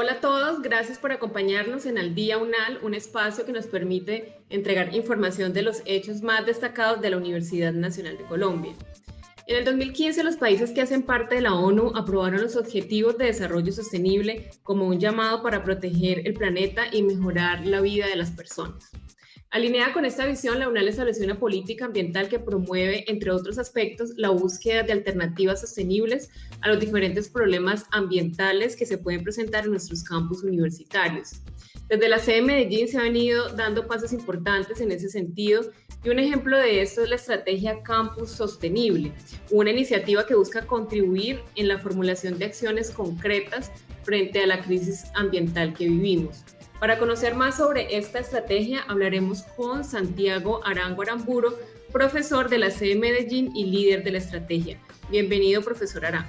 Hola a todos, gracias por acompañarnos en Al Día UNAL, un espacio que nos permite entregar información de los hechos más destacados de la Universidad Nacional de Colombia. En el 2015, los países que hacen parte de la ONU aprobaron los Objetivos de Desarrollo Sostenible como un llamado para proteger el planeta y mejorar la vida de las personas. Alineada con esta visión, la UNAL estableció una política ambiental que promueve, entre otros aspectos, la búsqueda de alternativas sostenibles a los diferentes problemas ambientales que se pueden presentar en nuestros campus universitarios. Desde la sede de Medellín se han venido dando pasos importantes en ese sentido y un ejemplo de esto es la estrategia Campus Sostenible, una iniciativa que busca contribuir en la formulación de acciones concretas frente a la crisis ambiental que vivimos. Para conocer más sobre esta estrategia, hablaremos con Santiago Arango Aramburo, profesor de la sede Medellín y líder de la estrategia. Bienvenido, profesor Arango.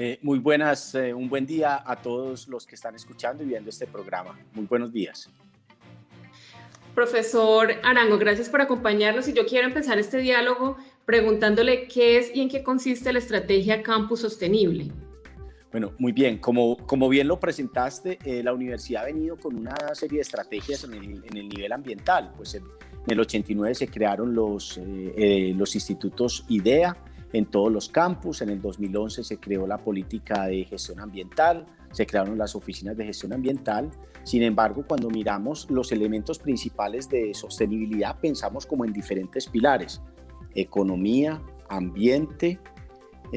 Eh, muy buenas, eh, un buen día a todos los que están escuchando y viendo este programa. Muy buenos días. Profesor Arango, gracias por acompañarnos y yo quiero empezar este diálogo preguntándole qué es y en qué consiste la estrategia Campus Sostenible. Bueno, muy bien. Como, como bien lo presentaste, eh, la universidad ha venido con una serie de estrategias en el, en el nivel ambiental. Pues en, el 89 se crearon los, eh, eh, los institutos IDEA en todos los campus. En el 2011 se creó la política de gestión ambiental, se crearon las oficinas de gestión ambiental. Sin embargo, cuando miramos los elementos principales de sostenibilidad, pensamos como en diferentes pilares. Economía, ambiente,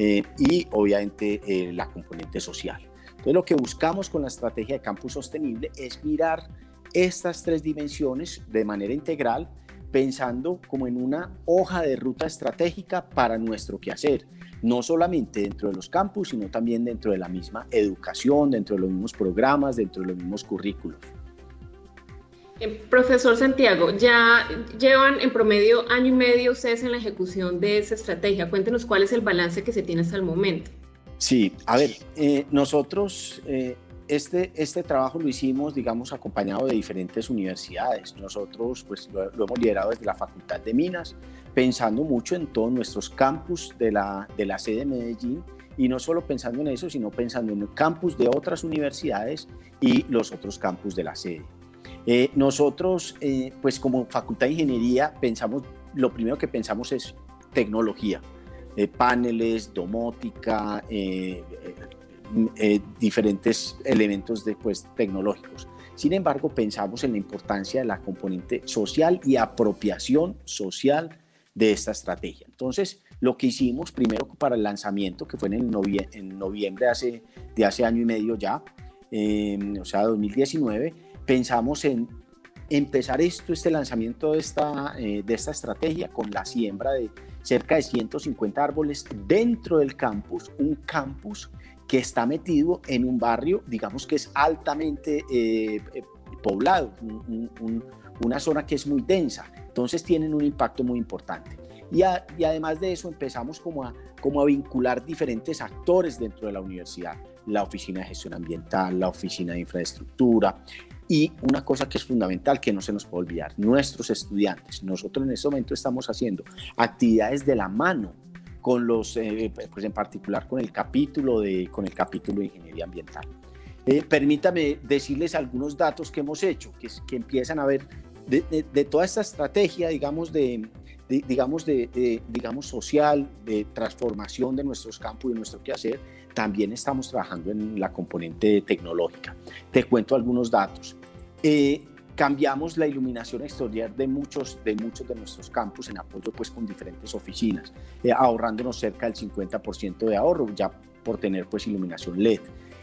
eh, y obviamente eh, la componente social. Entonces lo que buscamos con la estrategia de campus sostenible es mirar estas tres dimensiones de manera integral, pensando como en una hoja de ruta estratégica para nuestro quehacer, no solamente dentro de los campus, sino también dentro de la misma educación, dentro de los mismos programas, dentro de los mismos currículos. Eh, profesor Santiago, ya llevan en promedio año y medio ustedes en la ejecución de esa estrategia. Cuéntenos cuál es el balance que se tiene hasta el momento. Sí, a ver, eh, nosotros eh, este, este trabajo lo hicimos, digamos, acompañado de diferentes universidades. Nosotros pues lo, hemos liderado desde la Facultad de Minas, pensando mucho en todos nuestros campus de la, de la sede de Medellín y no solo pensando en eso, sino pensando en el campus de otras universidades y los otros campus de la sede. Eh, nosotros, eh, pues como Facultad de Ingeniería, pensamos, lo primero que pensamos es tecnología, eh, paneles, domótica, diferentes elementos después tecnológicos. Sin embargo, pensamos en la importancia de la componente social y apropiación social de esta estrategia. Entonces, lo que hicimos primero para el lanzamiento, que fue en, el en noviembre de hace, de hace año y medio ya, o sea, 2019, pensamos en empezar esto, este lanzamiento de esta, eh, de esta estrategia con la siembra de cerca de 150 árboles dentro del campus, un campus que está metido en un barrio, digamos que es altamente eh, poblado, una zona que es muy densa, entonces tienen un impacto muy importante. Y, y, además de eso empezamos como a, como a vincular diferentes actores dentro de la universidad, la Oficina de Gestión Ambiental, la Oficina de Infraestructura, y una cosa que es fundamental, que no se nos puede olvidar, nuestros estudiantes. Nosotros en este momento estamos haciendo actividades de la mano con los, eh, pues en particular con el capítulo de, con el capítulo de Ingeniería Ambiental. Eh, permítame decirles algunos datos que hemos hecho, que, que empiezan a ver de, de, toda esta estrategia, digamos, de, digamos, de, digamos, social, de transformación de nuestros campos y de nuestro quehacer, también estamos trabajando en la componente tecnológica. Te cuento algunos datos. Eh, cambiamos la iluminación exterior de muchos, de muchos de nuestros campus en apoyo pues con diferentes oficinas, eh, ahorrándonos cerca del 50% de ahorro ya por tener pues iluminación LED.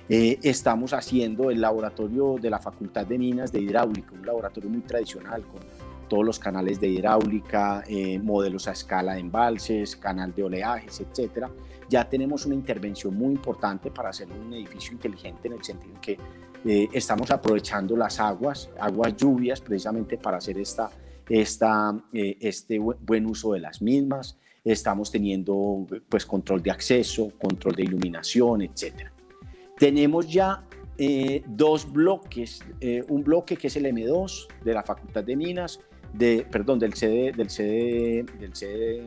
Eh, estamos haciendo el laboratorio de la Facultad de Minas de Hidráulica, un laboratorio muy tradicional con todos los canales de hidráulica, modelos a escala de embalses, canal de oleajes, etcétera. Ya tenemos una intervención muy importante para hacer un edificio inteligente en el sentido en que eh, estamos aprovechando las aguas, aguas lluvias, precisamente para hacer esta, esta, eh, este buen uso de las mismas. Estamos teniendo pues, control de acceso, control de iluminación, etc. Tenemos ya eh, dos bloques, un bloque que es el M2 de la Facultad de Minas, de, perdón, del CD, del CD, del CD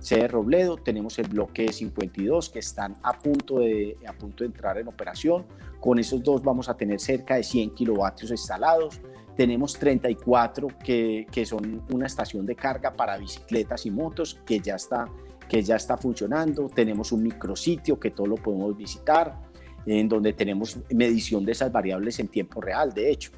sede Robledo, tenemos el bloque 52 que están a punto, de, a punto de entrar en operación. Con esos dos vamos a tener cerca de 100 kilovatios instalados. Tenemos 34 que, que son una estación de carga para bicicletas y motos que ya está, que ya está funcionando. Tenemos un micrositio que todo lo podemos visitar, en donde tenemos medición de esas variables en tiempo real, de hecho.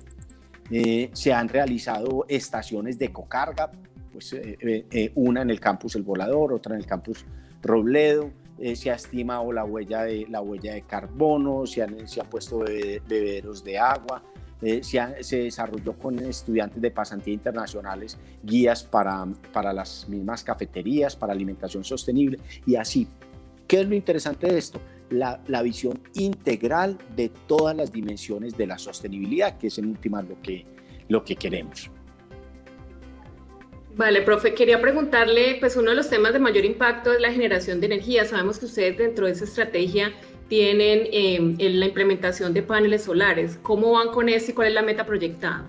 Eh, se han realizado estaciones de cocarga pues, eh, eh, eh, una en el campus El Volador, otra en el campus Robledo, se ha estimado la huella de, la huella de carbono, se han, se puesto bebederos de agua, se, se, desarrolló con estudiantes de pasantía internacionales guías para, para las mismas cafeterías, para alimentación sostenible y así. ¿Qué es lo interesante de esto? La, la, visión integral de todas las dimensiones de la sostenibilidad, que es en última lo que, lo que queremos. Vale, profe, quería preguntarle, pues uno de los temas de mayor impacto es la generación de energía. Sabemos que ustedes dentro de esa estrategia tienen em, la implementación de paneles solares. ¿Cómo van con eso y cuál es la meta proyectada?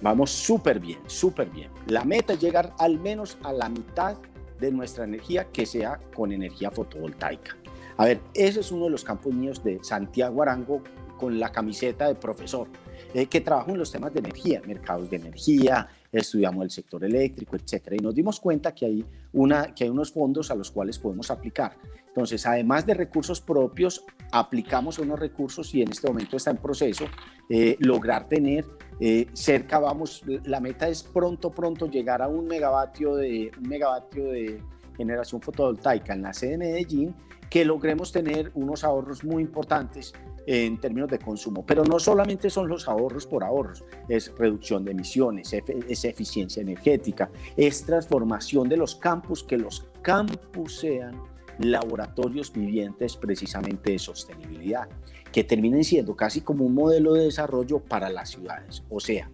Vamos súper bien, súper bien. La meta es llegar al menos a la mitad de nuestra energía que sea con energía fotovoltaica. A ver, ese es uno de los campos míos de Santiago Arango con la camiseta de profesor, eh, que trabajo en los temas de energía, mercados de energía, estudiamos el sector eléctrico, etcétera, y nos dimos cuenta que hay, una, que hay unos fondos a los cuales podemos aplicar. Entonces, además de recursos propios, aplicamos unos recursos y en este momento está en proceso eh, lograr tener eh, cerca, vamos, la meta es pronto, pronto llegar a un megavatio de, un megavatio de generación fotovoltaica en la sede de Medellín, que logremos tener unos ahorros muy importantes en términos de consumo. Pero no solamente son los ahorros por ahorros, es reducción de emisiones, es eficiencia energética, es transformación de los campus, que los campus sean laboratorios vivientes precisamente de sostenibilidad, que terminen siendo casi como un modelo de desarrollo para las ciudades. O sea,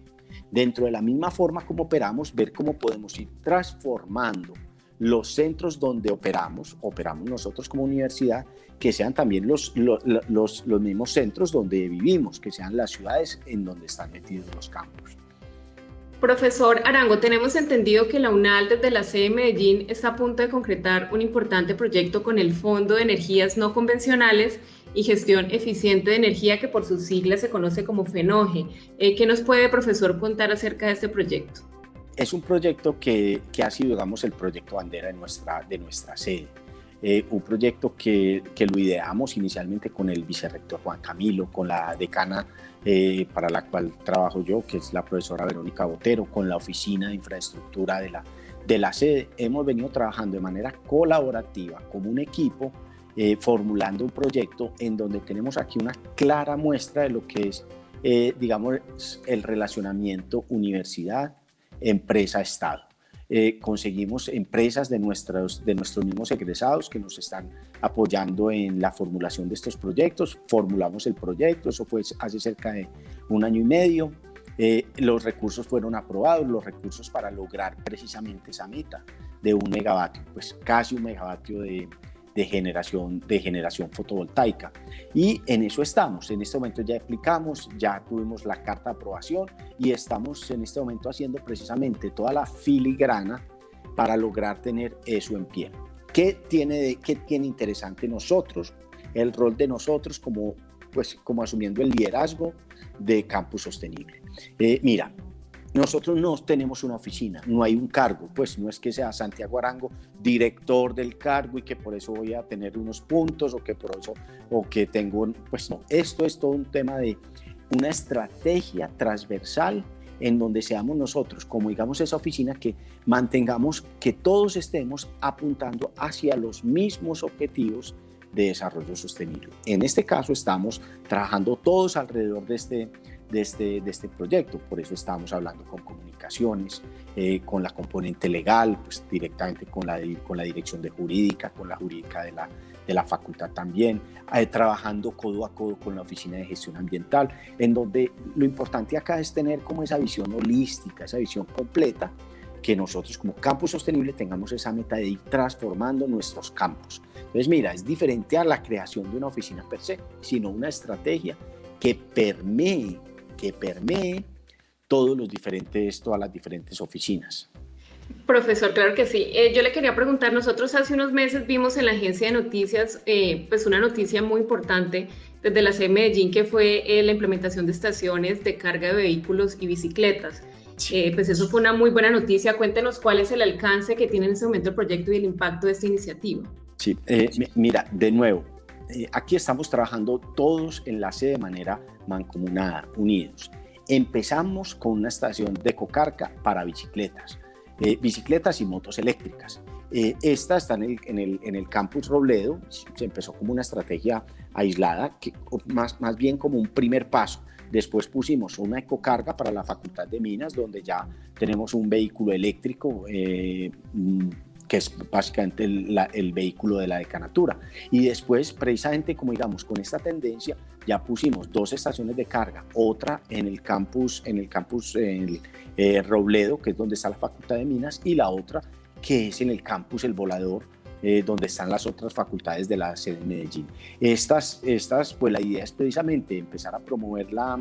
dentro de la misma forma como operamos, ver cómo podemos ir transformando los centros donde operamos, operamos nosotros como universidad, que sean también los, los, los, mismos centros donde vivimos, que sean las ciudades en donde están metidos los campos. Profesor Arango, tenemos entendido que la UNAL desde la sede de Medellín está a punto de concretar un importante proyecto con el Fondo de Energías No Convencionales y Gestión Eficiente de Energía, que por sus siglas se conoce como FENOGE. Eh, ¿Qué nos puede, profesor, contar acerca de este proyecto? Es un proyecto que, que, ha sido, digamos, el proyecto bandera de nuestra, de nuestra sede. Eh, un proyecto que, que, lo ideamos inicialmente con el vicerrector Juan Camilo, con la decana eh, para la cual trabajo yo, que es la profesora Verónica Botero, con la oficina de infraestructura de la, de la sede. Hemos venido trabajando de manera colaborativa como un equipo, eh, formulando un proyecto en donde tenemos aquí una clara muestra de lo que es, digamos, el relacionamiento universidad, empresa-estado. Eh, conseguimos empresas de nuestros, de nuestros mismos egresados que nos están apoyando en la formulación de estos proyectos. Formulamos el proyecto, eso fue hace cerca de un año y medio. Eh, los recursos fueron aprobados, los recursos para lograr precisamente esa meta de un megavatio, pues casi un megavatio de, de generación, de generación fotovoltaica. Y en eso estamos. En este momento ya aplicamos, ya tuvimos la carta de aprobación y estamos en este momento haciendo precisamente toda la filigrana para lograr tener eso en pie. ¿Qué tiene, qué tiene interesante nosotros? El rol de nosotros como, pues, como asumiendo el liderazgo de Campus Sostenible. Eh, mira, nosotros no tenemos una oficina, no hay un cargo, pues no es que sea Santiago Arango director del cargo y que por eso voy a tener unos puntos o que por eso o que tengo, pues no, esto es todo un tema de una estrategia transversal en donde seamos nosotros, como digamos esa oficina, que mantengamos que todos estemos apuntando hacia los mismos objetivos de desarrollo sostenible. En este caso estamos trabajando todos alrededor de este de este, de este proyecto. Por eso estamos hablando con comunicaciones, eh, con la componente legal, pues directamente con la, con la dirección de jurídica, con la jurídica de la, de la facultad también, eh, trabajando codo a codo con la Oficina de Gestión Ambiental, en donde lo importante acá es tener como esa visión holística, esa visión completa, que nosotros como campus sostenible tengamos esa meta de ir transformando nuestros campos. Entonces, mira, es diferente a la creación de una oficina per se, sino una estrategia que permee que permee todos los diferentes, todas las diferentes oficinas. Profesor, claro que sí. Eh, yo le quería preguntar, nosotros hace unos meses vimos en la agencia de noticias eh, pues una noticia muy importante desde la C Medellín que fue eh, la implementación de estaciones de carga de vehículos y bicicletas. pues eso fue una muy buena noticia. Cuéntenos cuál es el alcance que tiene en este momento el proyecto y el impacto de esta iniciativa. Sí, mira, de nuevo, aquí estamos trabajando todos en la de manera mancomunada, unidos. Empezamos con una estación de cocarca para bicicletas eh, bicicletas y motos eléctricas. Eh, esta está en el, en, el, en el, campus Robledo, se empezó como una estrategia aislada, que, más, más bien como un primer paso. Después pusimos una ecocarga para la Facultad de Minas, donde ya tenemos un vehículo eléctrico eh, mm, que es básicamente el, el, vehículo de la decanatura. Y después, precisamente como digamos, con esta tendencia, ya pusimos dos estaciones de carga, otra en el campus, en el campus en el, eh, Robledo, que es donde está la Facultad de Minas, y la otra que es en el campus El Volador, eh, donde están las otras facultades de la sede de Medellín. Estas, estas, pues la idea es precisamente empezar a promover la,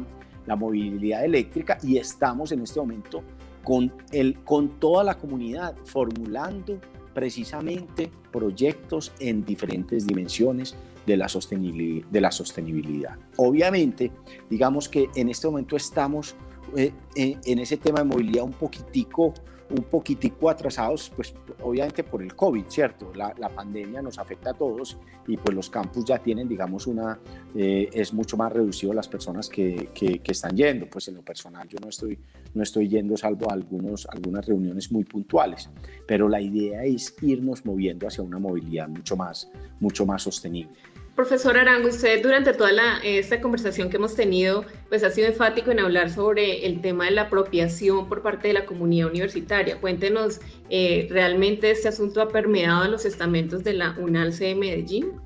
la movilidad eléctrica y estamos en este momento con, el, con toda la comunidad formulando precisamente proyectos en diferentes dimensiones de la, sostenibilidad, de la sostenibilidad. Obviamente, digamos que en este momento estamos eh, en ese tema de movilidad un poquitico un poquitico atrasados, pues obviamente por el COVID, ¿cierto? La, la, pandemia nos afecta a todos y pues los campus ya tienen, digamos, una, eh, es mucho más reducido las personas que, que, que, están yendo, pues en lo personal yo no estoy, no estoy yendo salvo algunos, algunas reuniones muy puntuales, pero la idea es irnos moviendo hacia una movilidad mucho más, mucho más sostenible. Profesor Arango, usted durante toda esta conversación que hemos tenido, pues ha sido enfático en hablar sobre el tema de la apropiación por parte de la comunidad universitaria. Cuéntenos, eh, ¿realmente este asunto ha permeado en los estamentos de la UNALCE de Medellín?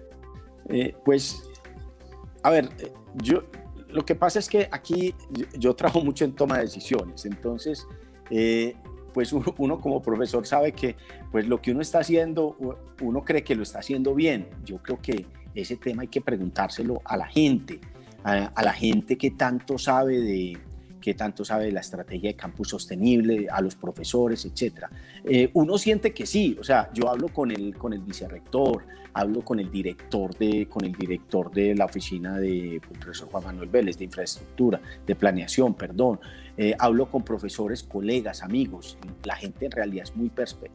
Eh, pues, a ver, eh, yo, lo que pasa es que aquí yo, trabajo mucho en toma de decisiones, entonces, pues uno como profesor sabe que pues lo que uno está haciendo, uno cree que lo está haciendo bien. Yo creo que ese tema hay que preguntárselo a la gente, a, la gente que tanto sabe de que tanto sabe de la estrategia de campus sostenible, a los profesores, etc. Eh, uno siente que sí, o sea, yo hablo con el, con el vicerrector, hablo con el director de, con el director de la oficina de profesor Juan Manuel Vélez, de infraestructura, de planeación, perdón, eh, hablo con profesores, colegas, amigos, la gente en realidad es muy,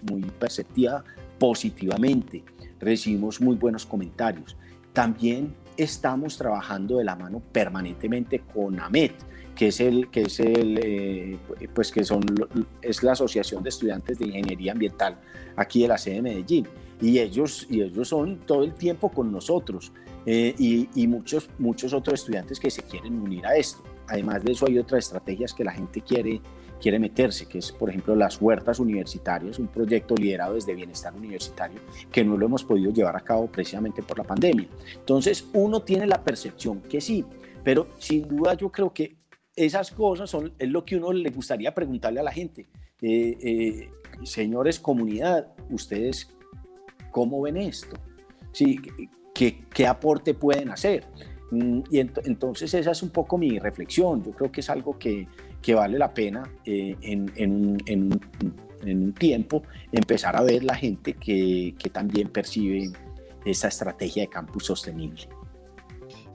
muy perceptiva positivamente, recibimos muy buenos comentarios. También estamos trabajando de la mano permanentemente con AMET, que es el que es el eh, pues que son es la Asociación de Estudiantes de Ingeniería Ambiental aquí de la sede de Medellín y ellos y ellos son todo el tiempo con nosotros eh, y, y, muchos muchos otros estudiantes que se quieren unir a esto. Además de eso hay otras estrategias que la gente quiere quiere meterse, que es, por ejemplo, las huertas universitarias, un proyecto liderado desde Bienestar Universitario, que no lo hemos podido llevar a cabo precisamente por la pandemia. Entonces, uno tiene la percepción que sí, pero sin duda yo creo que esas cosas son, es lo que uno le gustaría preguntarle a la gente. Eh, eh, señores comunidad, ¿ustedes cómo ven esto? Sí, ¿qué, qué aporte pueden hacer? Mm, y entonces esa es un poco mi reflexión. Yo creo que es algo que, que vale la pena eh, en, en, en, en, un tiempo empezar a ver la gente que, que también percibe esa estrategia de campus sostenible.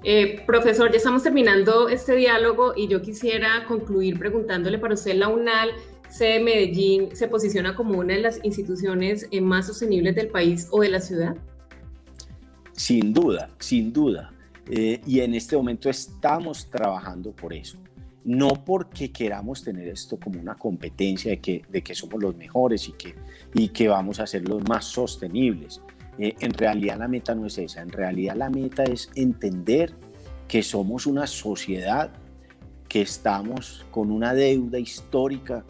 Eh, profesor, ya estamos terminando este diálogo y yo quisiera concluir preguntándole para usted, la UNAL, sede Medellín, ¿se posiciona como una de las instituciones eh, más sostenibles del país o de la ciudad? Sin duda, sin duda. Eh, y en este momento estamos trabajando por eso no porque queramos tener esto como una competencia de que, de que somos los mejores y que, y que vamos a ser los más sostenibles. Eh, en realidad la meta no es esa, en realidad la meta es entender que somos una sociedad que estamos con una deuda histórica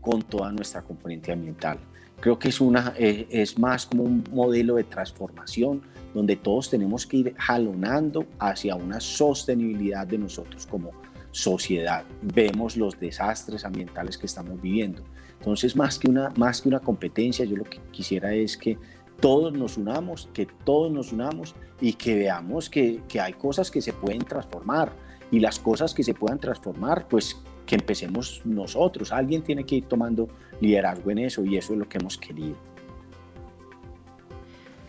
con toda nuestra componente ambiental. Creo que es, una, eh, es más como un modelo de transformación donde todos tenemos que ir jalonando hacia una sostenibilidad de nosotros como, sociedad, vemos los desastres ambientales que estamos viviendo. Entonces, más que una, más que una competencia, yo lo que quisiera es que todos nos unamos, que todos nos unamos y que veamos que, que hay cosas que se pueden transformar y las cosas que se puedan transformar, pues que empecemos nosotros. Alguien tiene que ir tomando liderazgo en eso y eso es lo que hemos querido.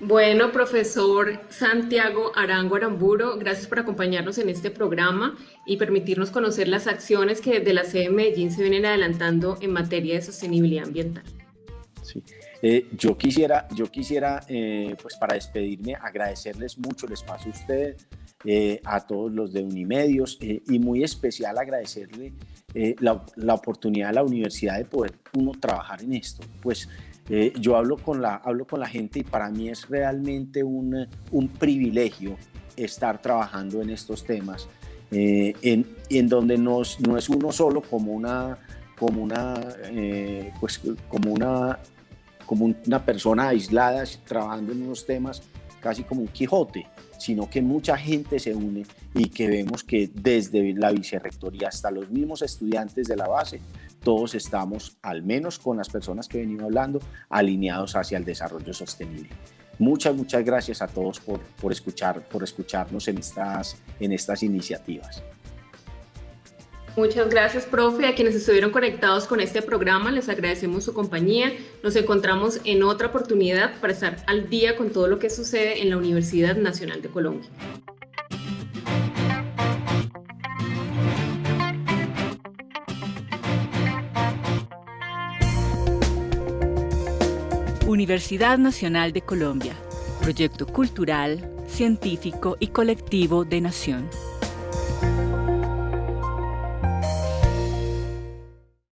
Bueno, profesor Santiago Arango Aramburo, gracias por acompañarnos en este programa y permitirnos conocer las acciones que desde la sede Medellín se vienen adelantando en materia de sostenibilidad ambiental. Sí. Eh, yo quisiera, yo quisiera eh, pues para despedirme, agradecerles mucho el espacio a ustedes, eh, a todos los de Unimedios y muy especial agradecerle la, la, oportunidad de la universidad de poder uno trabajar en esto. Pues yo hablo con, la, hablo con la gente y para mí es realmente un, un privilegio estar trabajando en estos temas, en, en, donde no es uno solo como una como una, pues, como una como una persona aislada trabajando en unos temas casi como un Quijote, sino que mucha gente se une y que vemos que desde la vicerrectoría hasta los mismos estudiantes de la base, todos estamos, al menos con las personas que venimos hablando, alineados hacia el desarrollo sostenible. Muchas, muchas gracias a todos por, por, escuchar, por escucharnos en estas, en estas iniciativas. Muchas gracias, profe. A quienes estuvieron conectados con este programa, les agradecemos su compañía. Nos encontramos en otra oportunidad para estar al día con todo lo que sucede en la Universidad Nacional de Colombia. Universidad Nacional de Colombia, proyecto cultural, científico y colectivo de nación.